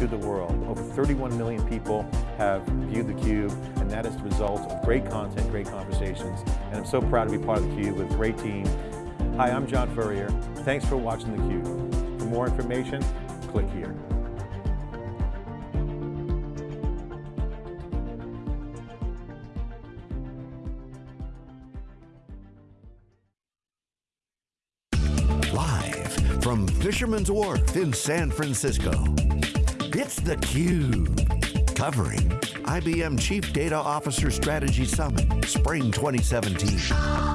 to the world. Over 31 million people have viewed theCUBE, and that is the result of great content, great conversations. And I'm so proud to be part of theCUBE with a great team. Hi, I'm John Furrier. Thanks for watching theCUBE. For more information, click here. Live from Fisherman's Wharf in San Francisco, it's theCUBE. Covering IBM Chief Data Officer Strategy Summit, Spring 2017.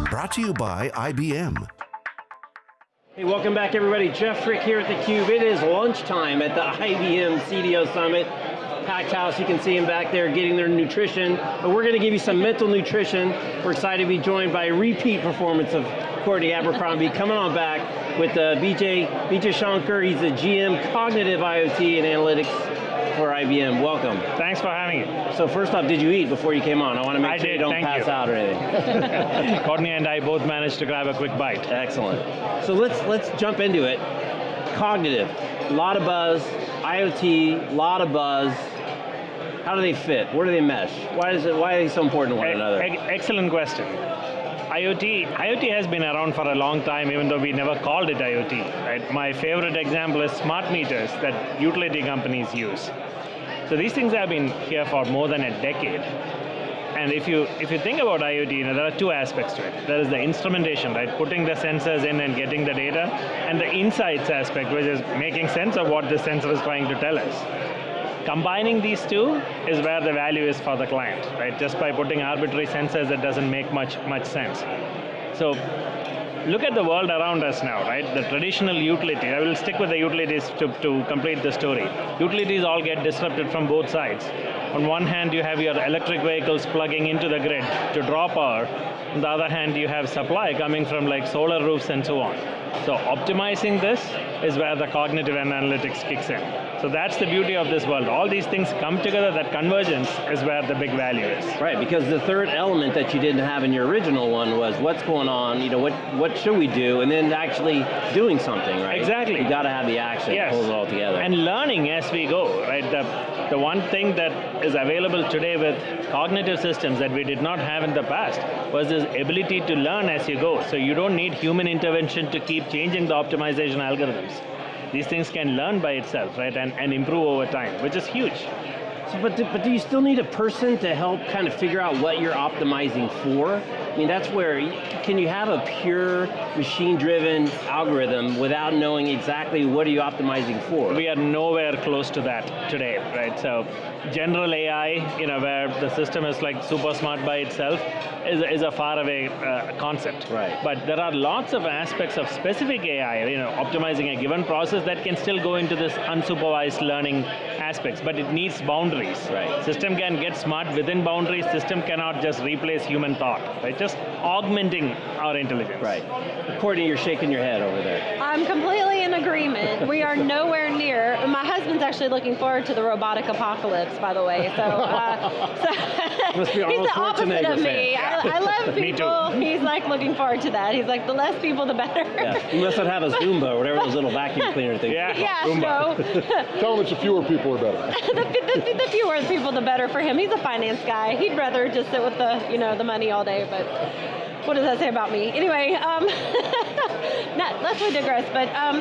Brought to you by IBM. Hey, welcome back everybody. Jeff Frick here at theCUBE. It is lunchtime at the IBM CDO Summit. Packed house, you can see them back there getting their nutrition. But we're going to give you some mental nutrition. We're excited to be joined by a repeat performance of Courtney Abercrombie coming on back with uh, VJ, VJ Shankar. He's the GM Cognitive IoT and Analytics for IBM. Welcome. Thanks for having me. So first off, did you eat before you came on? I want to make I sure did, you don't pass you. out or anything. Courtney and I both managed to grab a quick bite. Excellent. So let's let's jump into it. Cognitive, a lot of buzz, IoT, a lot of buzz. How do they fit? Where do they mesh? Why is it? Why are they so important to one E- another? e- excellent question. IoT, IoT has been around for a long time even though we never called it IoT. Right? My favorite example is smart meters that utility companies use. So these things have been here for more than a decade. And if you if you think about IoT, you know, there are two aspects to it. There is the instrumentation, right? Putting the sensors in and getting the data, and the insights aspect, which is making sense of what the sensor is trying to tell us. Combining these two is where the value is for the client, right? Just by putting arbitrary sensors, that doesn't make much much sense. So look at the world around us now, right? The traditional utility, I will stick with the utilities to, to complete the story. Utilities all get disrupted from both sides. On one hand, you have your electric vehicles plugging into the grid to draw power. On the other hand, you have supply coming from like solar roofs and so on. So optimizing this is where the cognitive and analytics kicks in. So that's the beauty of this world. All these things come together, that convergence is where the big value is. Right, because the third element that you didn't have in your original one was what's going on, you know, what, what should we do, and then actually doing something, right? Exactly. You got to have the action, Yes. pull it all together. And learning as we go, right? The, the one thing that is available today with cognitive systems that we did not have in the past was this ability to learn as you go. So you don't need human intervention to keep changing the optimization algorithms. These things can learn by itself, right? And, and improve over time, which is huge. But, but do you still need a person to help kind of figure out what you're optimizing for? I mean, that's where, can you have a pure machine-driven algorithm without knowing exactly what are you optimizing for? We are nowhere close to that today, right? So general AI, you know, where the system is like super smart by itself, is, is a far away uh, concept. Right. But there are lots of aspects of specific AI, you know, optimizing a given process that can still go into this unsupervised learning aspects, but it needs boundaries. Right. System can get smart within boundaries, system cannot just replace human thought, right? Just augmenting our intelligence. Right. Courtney, you're shaking your head over there. I'm completely in agreement. We are nowhere near. My husband's actually looking forward to the robotic apocalypse, by the way. So, uh, so Must be he's the opposite of me. fan. I, I love Me people. He's like looking forward to that. He's like, the less people, the better. Yeah, you must not have a Zumba or whatever those little vacuum cleaner things. Yeah. yeah, Roomba. so Tell him it's the fewer people are better. the, the, the fewer people, the better for him. He's a finance guy. He'd rather just sit with the, you know, the money all day, but what does that say about me? Anyway, um, not, let's we digress, but um,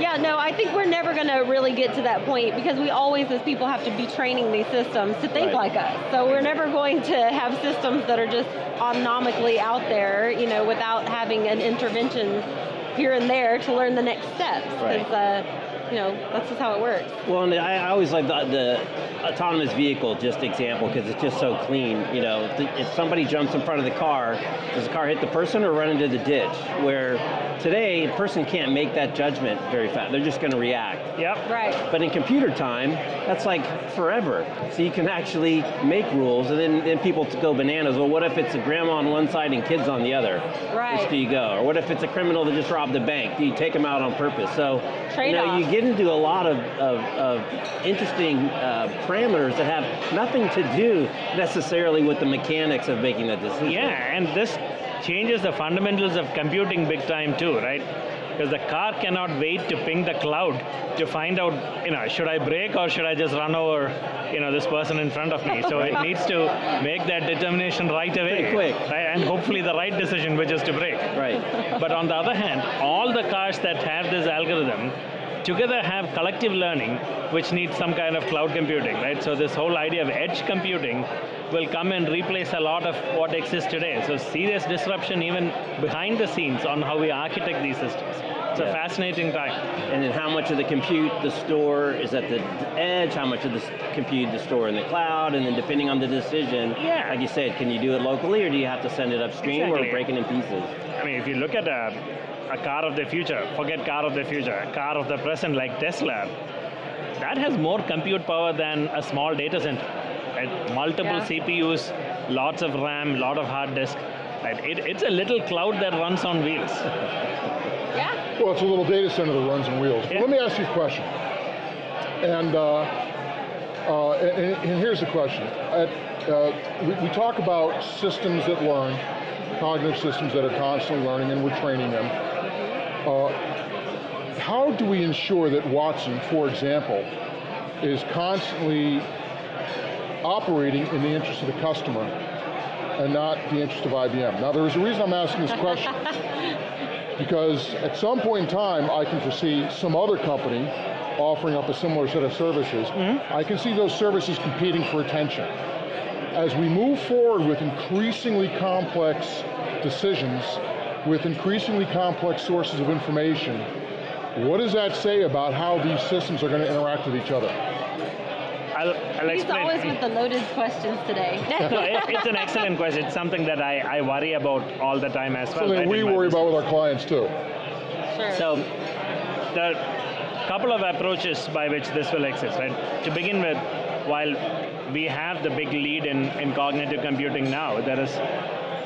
yeah, no, I think we're never going to really get to that point because we always, as people, have to be training these systems to think Right. like us. So we're never going to have systems that are just autonomically out there, you know, without having an intervention here and there to learn the next steps. Right. Uh, you know, that's just how it works. Well, and I, I always like the, the autonomous vehicle just example because it's just so clean. You know, if, if somebody jumps in front of the car, does the car hit the person or run into the ditch? Where today, a person can't make that judgment very fast. They're just going to react. Yep. Right. But in computer time, that's like forever. So you can actually make rules and then, then people go bananas. Well, what if it's a grandma on one side and kids on the other? Right. Which do you go? Or what if it's a criminal that just robbed a bank? Do you take them out on purpose? So, you know, Trade-off. you get into a lot of, of, of interesting uh, parameters that have nothing to do necessarily with the mechanics of making that decision. Yeah, and this changes the fundamentals of computing big time too, right? because the car cannot wait to ping the cloud to find out, you know, should I brake or should I just run over, you know, this person in front of me? So it needs to make that determination right away. Pretty quick. Right? And hopefully the right decision, which is to brake. Right. But on the other hand, all the cars that have this algorithm together have collective learning, which needs some kind of cloud computing, right? So this whole idea of edge computing will come and replace a lot of what exists today. So serious disruption even behind the scenes on how we architect these systems. It's a fascinating time. And then how much of the compute the store is at the edge, how much of the compute the store in the cloud, and then depending on the decision, Yeah. like you said, can you do it locally or do you have to send it upstream Exactly. or break it in pieces? I mean, if you look at a, a car of the future, forget car of the future, a car of the present like Tesla, that has more compute power than a small data center. Right? Multiple Yeah. CPUs, lots of RAM, lot of hard disk. Right? It, it's a little cloud that runs on wheels. Yeah. Well, it's a little data center that runs on wheels. But Yeah. let me ask you a question. And, uh, uh, and, and here's the question. At, uh, we, we talk about systems that learn, cognitive systems that are constantly learning, and we're training them. Uh, how do we ensure that Watson, for example, is constantly operating in the interest of the customer and not the interest of IBM? Now, there is a reason I'm asking this question. Because at some point in time, I can foresee some other company offering up a similar set of services. I can see those services competing for attention. As we move forward with increasingly complex decisions, with increasingly complex sources of information, what does that say about how these systems are going to interact with each other? I'll, I'll He's explain. always with the loaded questions today. no, it, it's an excellent question. It's something that I, I worry about all the time as well. Something we worry business. about with our clients too. sure. So, there are a couple of approaches by which this will exist, right? To begin with, while we have the big lead in, in cognitive computing now, there is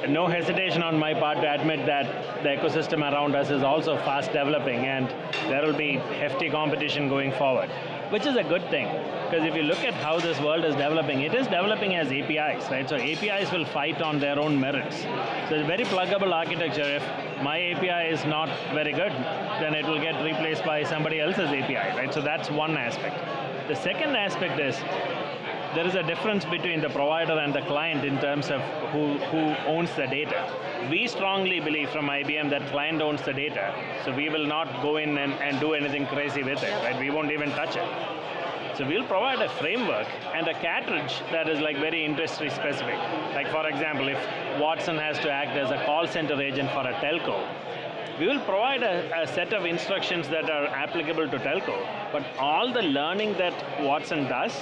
no hesitation on my part to admit that the ecosystem around us is also fast developing and there will be hefty competition going forward, which is a good thing. Because if you look at how this world is developing, it is developing as APIs, right? So APIs will fight on their own merits. So it's a very pluggable architecture. If my API is not very good, then it will get replaced by somebody else's API, right? So that's one aspect. The second aspect is there is a difference between the provider and the client in terms of who, who owns the data. We strongly believe from IBM that client owns the data, so we will not go in and, and do anything crazy with it, right? We won't even touch it. So we'll provide a framework and a cartridge that is like very industry specific. Like for example, if Watson has to act as a call center agent for a telco, we will provide a, a set of instructions that are applicable to telco, but all the learning that Watson does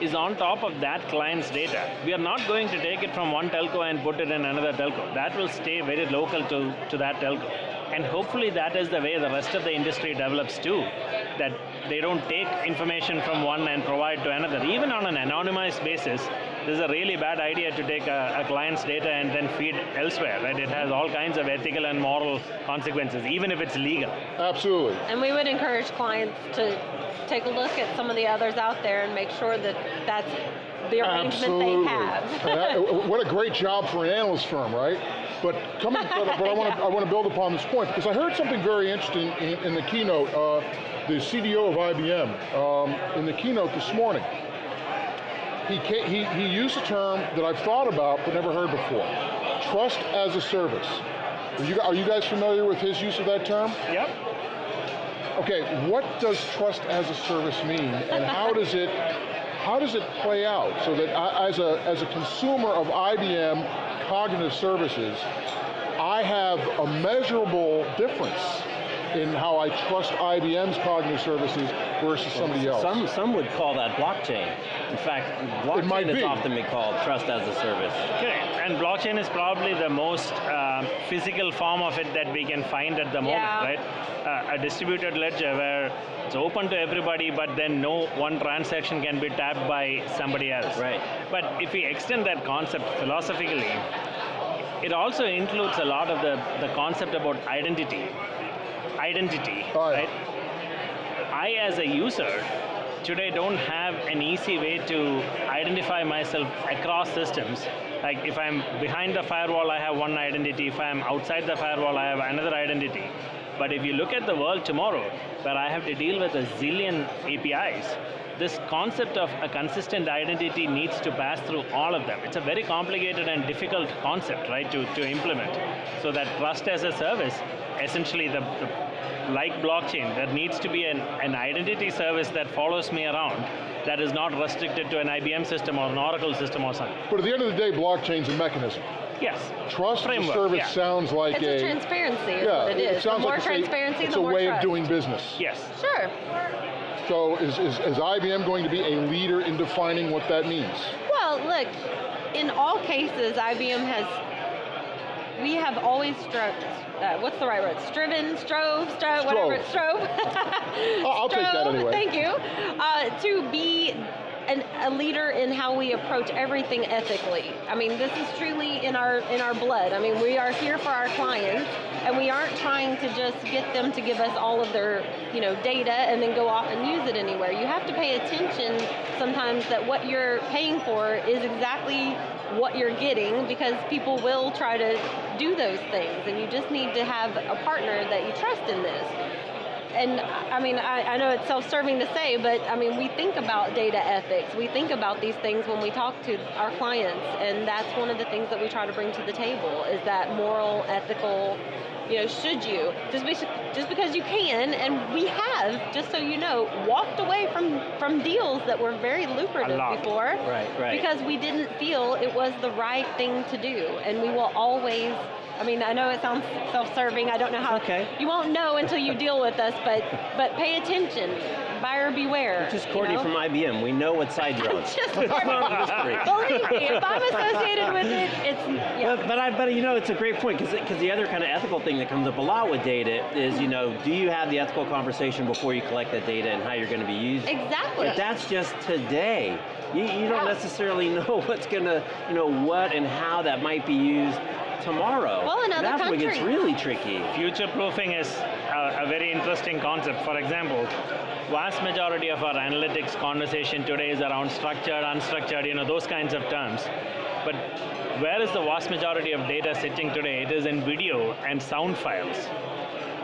is on top of that client's data. We are not going to take it from one telco and put it in another telco. That will stay very local to, to that telco. And hopefully that is the way the rest of the industry develops too. That they don't take information from one and provide to another. Even on an anonymized basis, this is a really bad idea to take a, a client's data and then feed elsewhere, right? It has all kinds of ethical and moral consequences, even if it's legal. Absolutely. And we would encourage clients to take a look at some of the others out there and make sure that that's the arrangement Absolutely. they have. And that- what a great job for an analyst firm, right? But coming, but, but I want to I want to build upon this point because I heard something very interesting in, in the keynote. Uh, the CDO of IBM um, in the keynote this morning. He, he he used a term that I've thought about but never heard before. Trust as a service. Are you, are you guys familiar with his use of that term? Yep. Okay, what does trust as a service mean, and how does it how does it play out so that I, as a as a consumer of IBM cognitive services, I have a measurable difference in how I trust IBM's cognitive services versus somebody else. some, some would call that blockchain. In fact, blockchain might is often been called trust as a service. Okay, and blockchain is probably the most uh, physical form of it that we can find at the moment, Yeah. right? Uh, a distributed ledger where it's open to everybody, but then no one transaction can be tapped by somebody else. Right. But if we extend that concept philosophically, it also includes a lot of the, the concept about identity. Identity, Oh, yeah. right? I, as a user, today don't have an easy way to identify myself across systems. Like if I'm behind the firewall, I have one identity. If I'm outside the firewall, I have another identity. But if you look at the world tomorrow, where I have to deal with a zillion APIs, this concept of a consistent identity needs to pass through all of them. It's a very complicated and difficult concept, right, to, to implement. So that trust as a service, essentially the, the like blockchain, there needs to be an, an identity service that follows me around that is not restricted to an IBM system or an Oracle system or something. But at the end of the day, blockchain's a mechanism. Yes. Trust as a Framework, service yeah. sounds like It's a transparency is yeah, what it is. the sounds more like it's a- transparency, it's the a more way trust. of doing business. Yes. Sure. So is, is, is IBM going to be a leader in defining what that means? Well, look, in all cases, IBM has, we have always strove, uh, what's the right word? Striven, strove, strove, whatever, strove. I'll take that anyway. Thank you. Uh, to be an, a leader in how we approach everything ethically. I mean, this is truly in our in our blood. I mean, we are here for our clients, and we aren't trying to just get them to give us all of their you know data and then go off and use it anywhere. You have to pay attention sometimes that what you're paying for is exactly what you're getting because people will try to do those things, and you just need to have a partner that you trust in this and I mean, I, I know it's self-serving to say, but I mean, we think about data ethics. We think about these things when we talk to our clients, and that's one of the things that we try to bring to the table is that moral, ethical, you know, should you just be, just because you can, and we have, just so you know, walked away from from deals that were very lucrative before, Right, right. because we didn't feel it was the right thing to do, and we will always. I mean, I know it sounds self-serving. I don't know how. okay. You won't know until you deal with us, but but pay attention. Buyer beware. Just you Courtney know? from IBM. We know what side you're on. Just. Believe me, if I'm associated with it, it's yeah. But, but I but you know it's a great point because because the other kind of ethical thing that comes up a lot with data is you know do you have the ethical conversation before you collect that data and how you're going to be used? Exactly. But that's just today. You, you don't necessarily know what's going to you know what and how that might be used tomorrow. Well, in other that's where it gets really tricky. Future proofing is a, a very interesting concept. For example, vast majority of our analytics conversation today is around structured, unstructured, you know, those kinds of terms. But where is the vast majority of data sitting today? It is in video and sound files,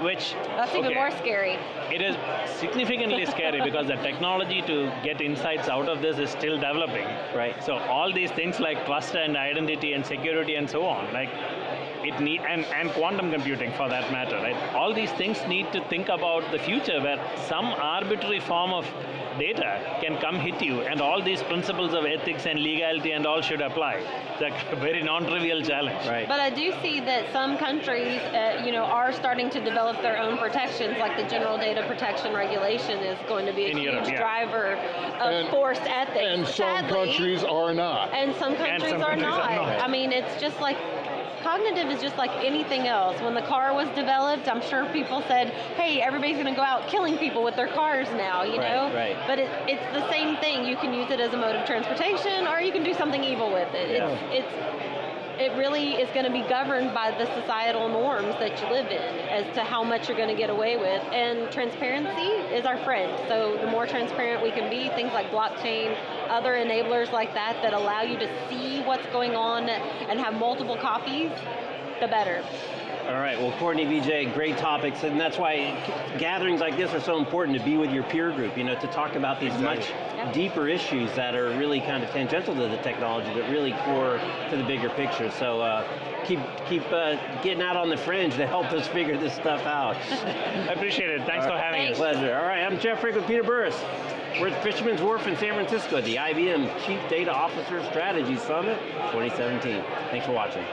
which That's even more scary. It is significantly scary because the technology to get insights out of this is still developing. Right. So all these things like trust and identity and security and so on, like it need and, and quantum computing for that matter, right? All these things need to think about the future where some arbitrary form of data can come hit you and all these principles of ethics and legality and all should apply. It's a very non-trivial challenge. Right. But I do see that some countries, uh, you know, are starting to develop their own protections, like the General Data Protection Regulation is going to be a In huge Europe, yeah. driver of And- forced ethics. And some countries are not. And some countries, some are, countries not. are not. I mean, it's just like cognitive is just like anything else. When the car was developed, I'm sure people said, "Hey, everybody's going to go out killing people with their cars now," you Right, know. right. But it, it's the same thing. You can use it as a mode of transportation, or you can do something evil with it. It's, it's it really is going to be governed by the societal norms that you live in as to how much you're going to get away with. And transparency is our friend. So the more transparent we can be, things like blockchain, other enablers like that that allow you to see what's going on and have multiple copies, the better. All right, well, Courtney, VJ, great topics, and that's why gatherings like this are so important to be with your peer group, you know, to talk about these much Yep. Deeper issues that are really kind of tangential to the technology, but really core to the bigger picture. So uh, keep keep uh, getting out on the fringe to help us figure this stuff out. I appreciate it. Thanks for having us. Pleasure. All right, I'm Jeff Frick with Peter Burris. We're at Fisherman's Wharf in San Francisco at the IBM Chief Data Officer Strategy Summit 2017. Thanks for watching.